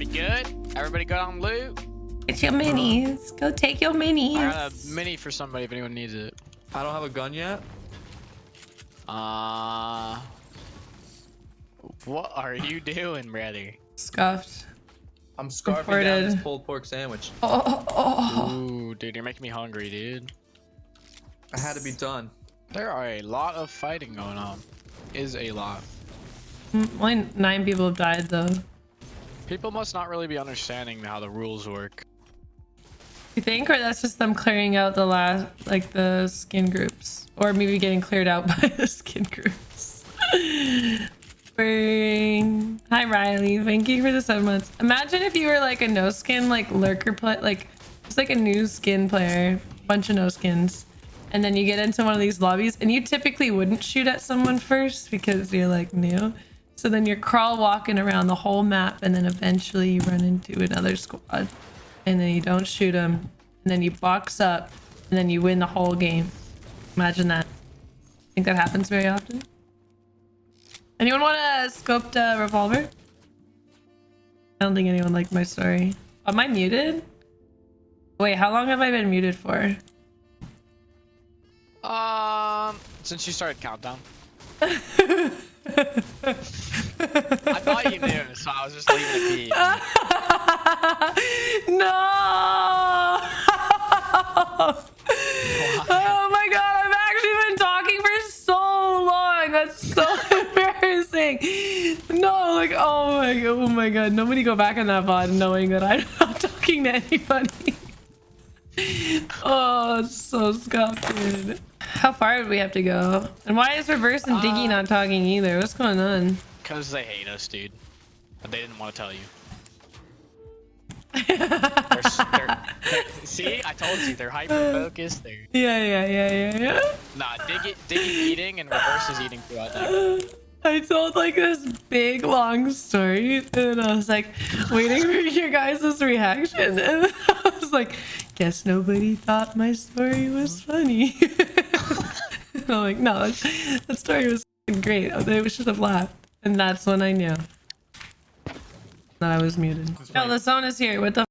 Everybody good? Everybody good on loot? Get your minis. Go take your minis. I got a mini for somebody if anyone needs it. I don't have a gun yet. Uh, what are you doing, brother? Scuffed. I'm scarfing down Reported. this pulled pork sandwich. Oh, oh, oh. Ooh, dude, you're making me hungry, dude. I had to be done. There are a lot of fighting going on. Is a lot. Mm, Only nine people have died though. People must not really be understanding how the rules work. You think, or that's just them clearing out the last, like the skin groups, or maybe getting cleared out by the skin groups. Bring. Hi Riley, thank you for the seven months. Imagine if you were like a no skin, like lurker play, like just like a new skin player, bunch of no skins, and then you get into one of these lobbies, and you typically wouldn't shoot at someone first because you're like new. So then you're crawl walking around the whole map, and then eventually you run into another squad and then you don't shoot them, and then you box up, and then you win the whole game. Imagine that. Think that happens very often? Anyone want a scoped uh, revolver? I don't think anyone liked my story. Am I muted? Wait, how long have I been muted for? Um, since you started countdown. I thought you knew, so I was just leaving it be. no! oh my god, I've actually been talking for so long. That's so embarrassing. No, like oh my god, oh my god. Nobody go back on that VOD knowing that I'm not talking to anybody. oh, it's so scuffed, dude. How far do we have to go? And why is Reverse and Diggy uh, not talking either? What's going on? Because they hate us, dude. But they didn't want to tell you. They're they're- they're- see, I told you, they're hyper focused. They're Yeah, yeah, yeah, yeah, yeah. nah, Diggy, Diggy eating and Reverse is eating. I think. I told like this big long story and I was like waiting for your guys' reaction and I was like, guess nobody thought my story was funny. and I'm like, no, that, that story was great. They should have laughed. And that's when I knew that I was muted. Oh, the zone is here. What the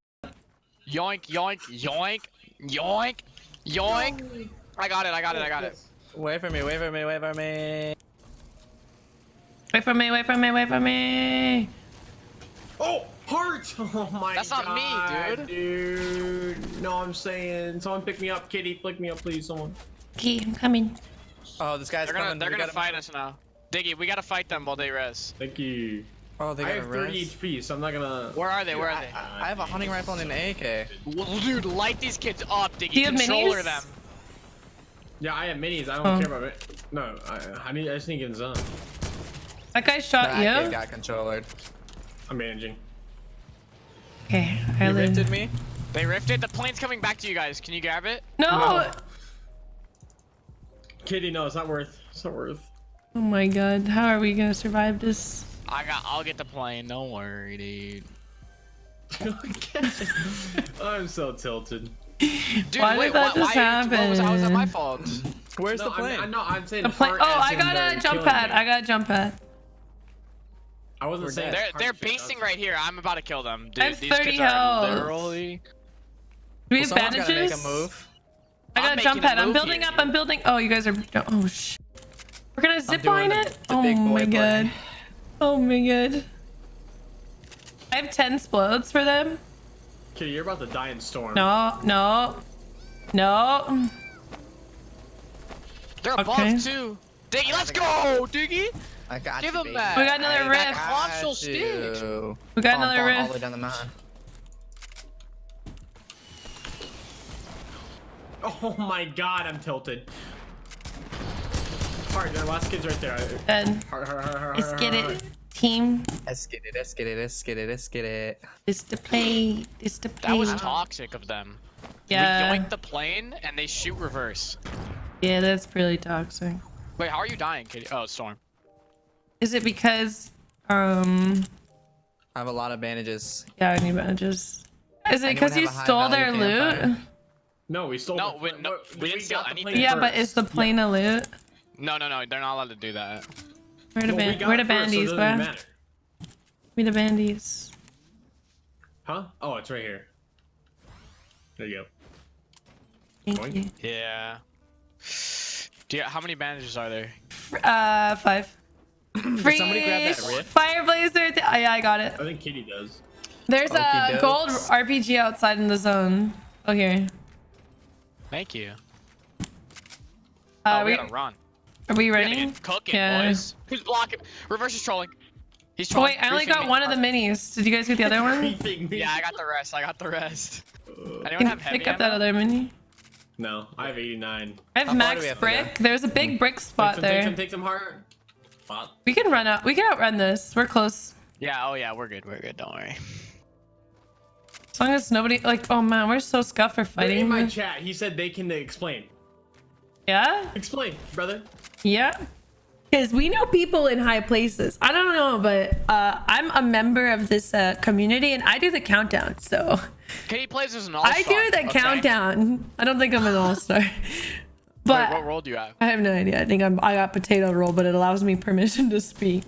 Yoink, yoink, yoink, yoink, yoink. I got it. I got it. I got it. Wait for me, wait for me, wait for me. Wait for me, wait for me, wait for me. Oh, heart! Oh my god. That's not me, dude. dude. No, I'm saying, someone pick me up, kitty. Pick me up, please, someone. Okay, I'm coming. Oh, this guy's They're gonna, coming. they're we gonna gotta- fight us now. Diggy, we gotta fight them while they res. Thank you. Oh, they got I have 30 HP, so I'm not gonna. Where are they? Where are I, they? I have a hunting rifle and an AK. Well, dude, light these kids up, Diggy. Do you have Controller minis? them. Yeah, I have minis. I don't Oh. care about it. No, I, I need. I just need to get in zone. That guy shot That kid you? got controlled. I'm managing. Okay, I He live. rifted me. They rifted. The plane's coming back to you guys. Can you grab it? No! No. Kitty, no, it's not worth. It's not worth. Oh my god, how are we gonna survive this? I got. I'll get the plane. Don't worry, dude. I'm so tilted. Dude, Why did wait, that why, just why, what was, how was that my fault? Where's no, the plane? I'm, I, no, I'm saying The plane. Oh, I got a jump pad. me. I got a jump pad. I wasn't We're saying. They're they're basing right here. I'm about to kill them, dude. I have These 30 kids are health. literally. Do we have someone's gotta make bandages? a move. I got I'm a jump pad. I'm building here, up. I'm dude. building. Oh, you guys are. Oh sh. We're gonna zip line it. oh my play. god. Oh my god. I have 10 explodes for them. Kitty, you're about to die in storm. No, no, no. They're above Okay. too. Diggy, let's go, Diggy. I got Give you, him baby. that. We got another I rift. got Console stage. you. We got Bomb, another bomb All the way down the mountain. Oh my god, I'm tilted. Heart, the last kid's right there. Dead. Let's get it, team. Let's get it, let's get it, let's get it, let's get it. This to play. This to play. That was toxic of them. Yeah. We yoink the plane and they shoot reverse. Yeah, that's pretty toxic. Wait, how are you dying, Kitty? Oh, Storm. Is it because um I have a lot of bandages. yeah, I need bandages. Is it because you stole their value loot? campfire? No, we stole. No, the, we- no, we didn't steal got the anything. plane Yeah, but is the plane a loot? No, no, no. They're not allowed to do that. Where the Well, we ban- got where the it first, so it bandies, doesn't bruh? matter. Where the bandies? Huh? Oh, it's right here. There you go. Thank Boing. you. Yeah. Do you, how many bandages are there? Uh, five. Free somebody grab that rift? Fire blazer. Oh, yeah, I got it. I think Kitty does. There's a Okey-dokes. gold RPG outside in the zone. Oh, here. Thank you. Uh, oh, we we, gotta run. Are we We gotta cooking, Yeah. boys. Who's blocking? Reverse is trolling. He's Oh, trolling. wait, I only got me. one of the minis. Did you guys get the other one? Yeah, I got the rest. I got the rest. Anyone Can have heavy pick up that other mini. No, I have 89. I have How max have to brick. There's a big brick Take spot some, take there. some, take some heart. Wow. We can run out. We can outrun this. We're close. Yeah, oh yeah, we're good. We're good. Don't worry. As long as nobody like. Oh man, we're so scuffed for fighting. In fighting. my chat, he said they can explain. Yeah. Explain, brother. Yeah. Because we know people in high places. I don't know, but uh, I'm a member of this uh, community and I do the countdown. So can Katie plays as an all-star. I do the okay. countdown. I don't think I'm an all star. Wait, But what role do you have? I have no idea. I think I'm, I got potato roll, but it allows me permission to speak.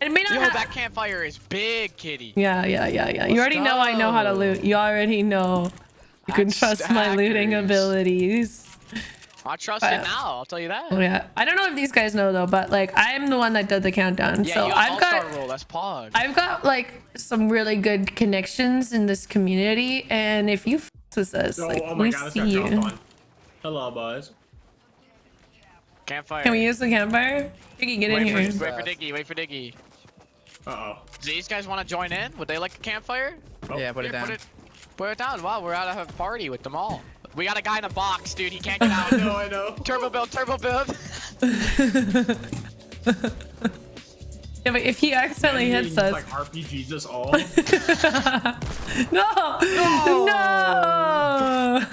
It may not Yo, have- that campfire is big, Kitty. Yeah, yeah, yeah, yeah. You already know I know how to loot. You already know. You can trust my looting abilities. I trust But- it now. I'll tell you that. Oh yeah. I don't know if these guys know though, but like I'm the one that did the countdown. Yeah, so you I've got all-star role. That's Pog. I've got like some really good connections in this community, and if you f- with us, Oh, like oh my we god, see you. on. Hello, boys. Campfire. Can we use the campfire? Diggy, get in wait, here. Wait for Diggy. Wait for Diggy. Uh oh. Do these guys want to join in? Would they like a campfire? Oh, yeah, put it down. Put it, put it down. Wow, we're out at a party with them all. We got a guy in a box, dude. He can't get out. no, I know. turbo build, turbo build. Yeah, but if he accidentally He hits just, us, Like RPGs us all. no, no,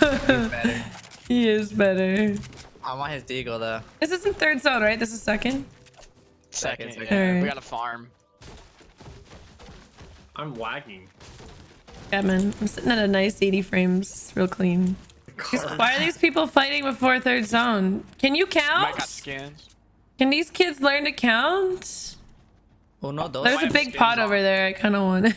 Better. he is better. I want his deagle though. This isn't third zone, right? This is second. Second, Second, yeah. second. We got a farm. I'm lagging. Yeah, man. I'm sitting at a nice 80 frames, real clean. These- Why are these people fighting before third zone? Can you Might got count? Can these kids learn to count? Oh no, those. There's a big pot on. over there. I kind of want.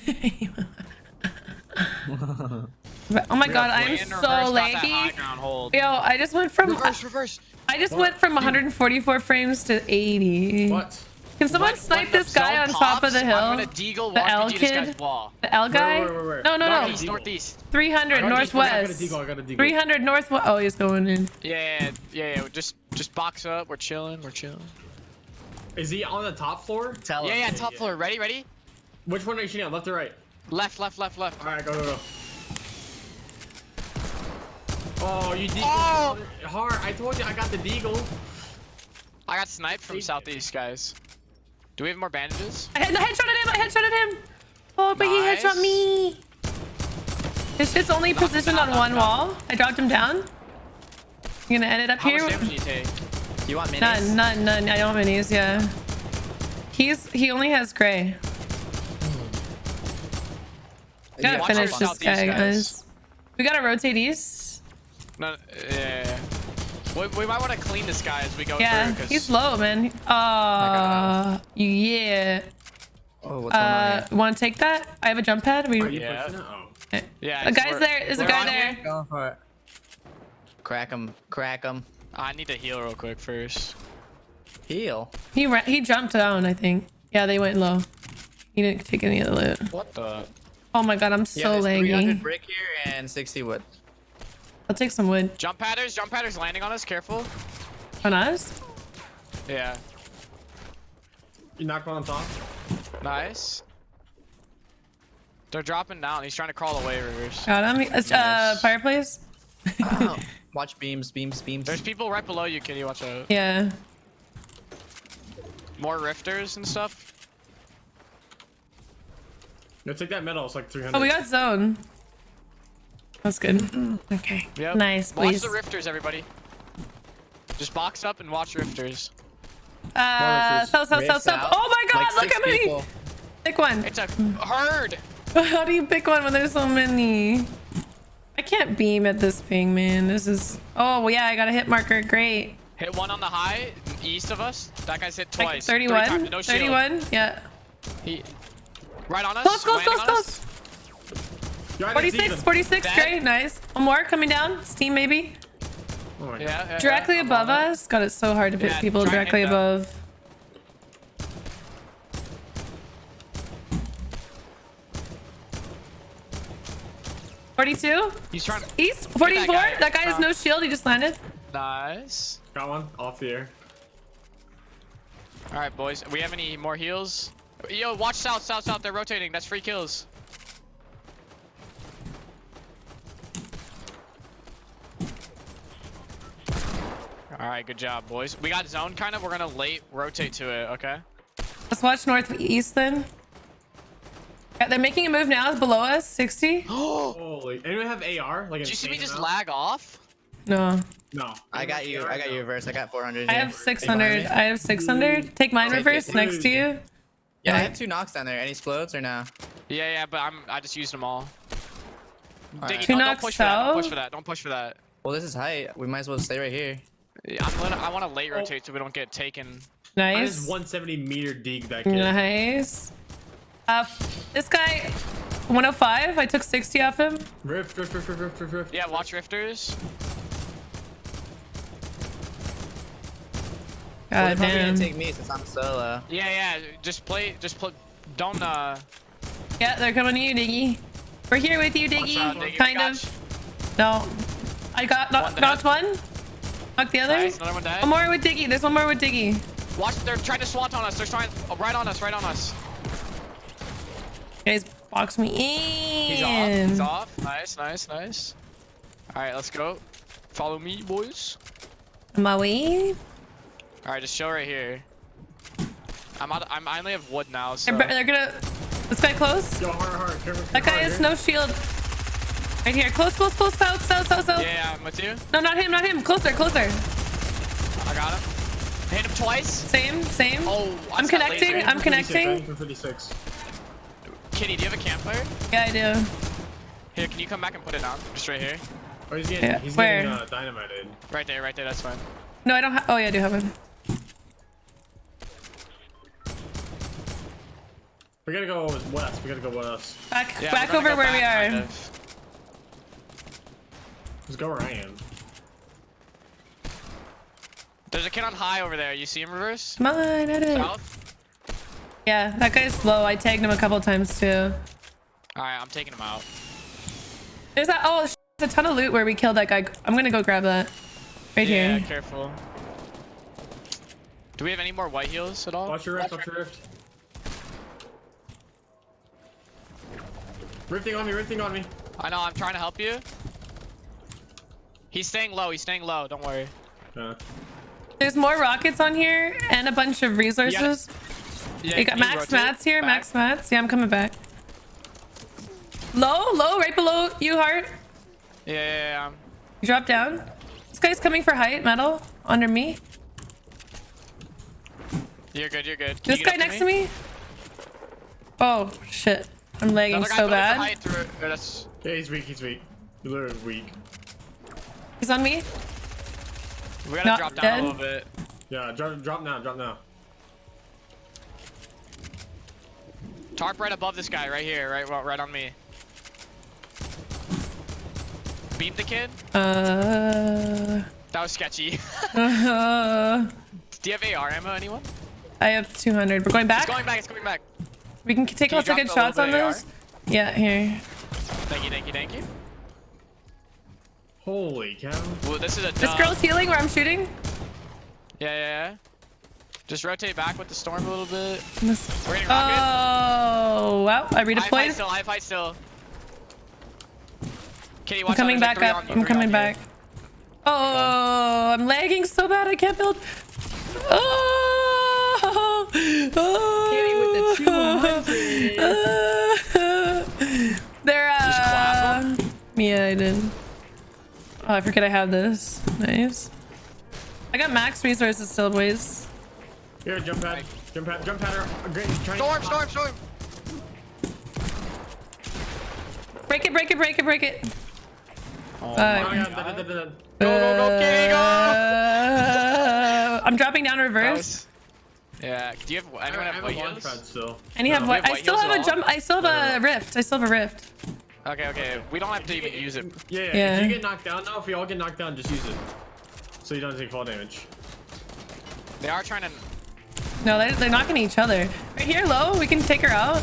But- oh my god, I'm so in reverse, got that high laggy. Yo, I just went from Reverse, reverse. I just went from 144 frames to 80. What? Can someone When- snipe when this guy on zone top of the hill? I'm gonna deagle The L kid? The L guy? where, where, where? No, no, no. Northeast, northeast. 300 I got a northwest. deagle, I got a deagle. 300 northwest. Oh, he's going in. Yeah, yeah, yeah. Just, just box up. We're chilling. We're chilling. Is he on the top floor? Tell Yeah, him. yeah. Top floor. Ready, ready. Which one are you shooting at? Left or right? Left, left, left, left. Alright, go, go, go. Oh, you deagle. Oh! Hard. I told you I got the deagle. I got sniped from southeast, guys. Do we have more bandages? I had I headshotted him. I headshotted him. Oh, but he headshot me. His shit's only Knock positioned on knock one wall. I dropped him down. You gonna end it up How here? much damage do you take? You want minis? None, none, none. I don't have minis. Yeah. He's he only has gray. Gotta finish this guy, guys. guys. We gotta rotate east. No, yeah. We, we might want to clean this guy as we go Yeah, through. 'cause- he's low, man. Uh, yeah. Oh, what's going on Uh, here? want to take that? I have a jump pad. We. Are you Yeah. pushing it? Oh. Yeah, a guy's there. There's a guy there. here. Go for it. Crack him. Crack him. I need to heal real quick first. Heal. He ra- he jumped down. I think. Yeah, they went low. He didn't take any of the loot. What the? Oh my god, I'm Yeah, so there's 300 laggy. brick here and 60 wood. I'll take some wood Jump padders, jump padders landing on us. Careful. on us. Yeah. You knocked one on top? Nice. They're dropping down. He's trying to crawl away, Rivers. Got him. Uh, uh, Nice. fireplace. Oh, watch beams, beams, beams. There's people right below you, Kitty. Watch out. Yeah. More rifters and stuff. No, take that metal. It's like 300. Oh, we got zone. That's good. Okay. Yep. Nice, Watch please. the rifters, everybody. Just box up and watch rifters. Uh, so, so, so, so. Oh my god, Like look six how many. people. Pick one. It's a herd. How do you pick one when there's so many? I can't beam at this ping, man. This is. Oh, well, yeah, I got a hit marker. Great. Hit one on the high east of us. That guy's hit twice. Three 31. no 31. Yeah. He, right on us. Close, close, landing close, on close. Yo, I didn't see 46, 46, Dead. great, nice. One more coming down. Steam maybe. Oh my Yeah, yeah, Directly yeah, above us. God, it's so hard to pick Yeah, people try and hit directly them. above. Forty-two. He's trying. to East. Forty-four. guy. That guy has Uh, no shield. He just landed. Nice. Got one off the air. All right, boys. We have any more heals? Yo, watch south, south, south. They're rotating. That's free kills. All right, good job, boys. We got zone kind of. We're gonna late rotate to it. Okay. Let's watch northeast then. Yeah, they're making a move now below us. 60. Oh, Holy. Anyone have AR? Like did you see me just amount? lag off? No. No. I got you. I got you reverse. I got 400. I have 600. I have 600. Take mine Take it. reverse next to you. Yeah, I have two knocks down there. Any explodes or no? Yeah, yeah, but I'm. I just used them all. Alright. Diggy, Two don't, don't knocks push for that. Don't push for that. Don't push for that. Well, this is height. We might as well stay right here. Yeah, I'm gonna, I want to late rotate so we don't get taken. I Nice. just 170 meter dig that kid. Nice. Uh, this guy, 105. I took 60 off him. Rift, rift, rift, rift, rift, rift, rift. Yeah, watch rifters. Well, they're God probably damn. gonna take me since I'm solo. Yeah, yeah. Just play. Just play. Don't. uh Yeah, they're coming to you, Diggy. We're here with you, watch out, Diggy. Diggy, Kind of. you. No. I got knock, One knocked one. Knocked the other. Nice, another one dead. One more with Diggy. There's one more with Diggy. Watch. They're trying to swat on us. They're trying. Oh, right on us. Right on us. Guys, box me in. He's off. He's off. Nice, nice, nice. All right, let's go. Follow me, boys. On my way. All right, just chill right here. I'm out. I'm, I only have wood now, so. They're, they're gonna. This guy close. Yo, hard, hard. Careful, That guy hard has here. no shield. Right here. Close, close, close. South, south, south, south. Yeah, yeah, I'm with you. No, not him, not him. Closer, closer. I got him. Hit him twice. Same, same. Oh, I I'm connecting. I'm connecting. I think for 56. Kitty, do you have a campfire? Yeah, I do. Here, can you come back and put it down? Just right here. Oh, he's getting, Yeah, he's where? getting uh, dynamited. Right there, right there. That's fine. No, I don't have. Oh, yeah, I do have him. We gotta go west. We gotta go west. Back, Yeah, back over go where we are. kind of. Let's go where I am. There's a kid on high over there. You see him reverse? Mine, on, at it. South? Yeah, that guy's low. I tagged him a couple times too. Alright, I'm taking him out. There's that. Oh, sh- there's a ton of loot where we killed that guy. I'm gonna go grab that. Right yeah, here. Yeah, careful. Do we have any more white heals at all? Watch your rift, watch your rift. Rifting on me, rifting on me. I know, I'm trying to help you. He's staying low, he's staying low, don't worry. Uh, There's more rockets on here and a bunch of resources. Yeah, You got can max mats here. back? Max mats. Yeah, I'm coming back. Low, low, right below you, heart. Yeah, yeah, yeah. You drop down. This guy's coming for height metal under me. You're good, you're good. Can This you guy get up next to me. Oh shit! I'm lagging so bad. height through- yeah, he's weak, he's weak. He's literally weak. He's on me. We gotta Not drop down dead. a little bit. Yeah, drop, drop now, drop now. Tarp right above this guy, right here, right, right on me. Beat the kid. Uh, That was sketchy. uh, Do you have AR ammo, anyone? I have 200. We're going back. It's going back. It's going back. We can take Can you lots of good the shots on little bit those. Yeah, here. Thank you, thank you, thank you. Holy cow. Well, this is a. This girl's healing where I'm shooting. Yeah, yeah, yeah. Just rotate back with the storm a little bit. This- We're getting rocket. Oh wow! I I fight redeployed. still. I fight still. Kitty, I'm watch coming out. back up. I'm coming back. Oh, I'm lagging so bad. I can't build. Oh, oh. Kitty with the They're uh. Yeah, I did. Oh, I forget I have this. Nice. I got max resources still, boys. Here, jump pad. Jump pad, jump pad. Great, Storm, storm, storm. Break it, break it, break it, break it. Oh Uh, my god, da, da, da, da, da. Go, go, go, Kitty, go! Uh, I'm dropping down reverse. Nice. Yeah. Do you have I have have white launch heals? pad still. And No. have Do what? I still have a jump. I still have a rift. I still have a rift. Okay, okay. We don't have to even use it. Yeah, yeah. Yeah. If you get knocked down now, if we all get knocked down, just use it. So you don't take fall damage. They are trying to. No, they're, they're knocking each other. Right here, low. We can take her out.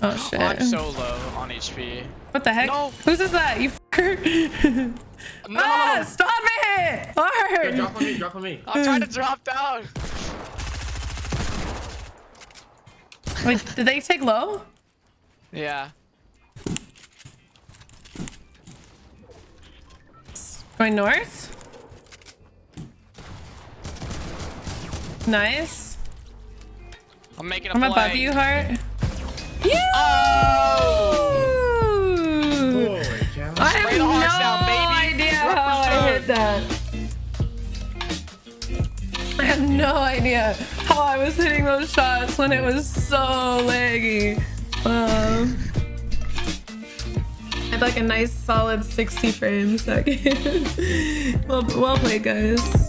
Oh shit. I'm so low on HP. what the heck? No. Whose is that? You fucker. No! ah, stop it! Okay, Hard. drop on me, drop on me. I'm trying to drop down. Wait, did they take low? Yeah. Going north? Nice. I'm making a I'm play. above you. Yeah! Oh! Holy cow. I have no hearts down, baby. idea how I hit that. I have no idea how I was hitting those shots when it was so laggy. Um, I had like a nice solid 60 frames second. well, well played, guys.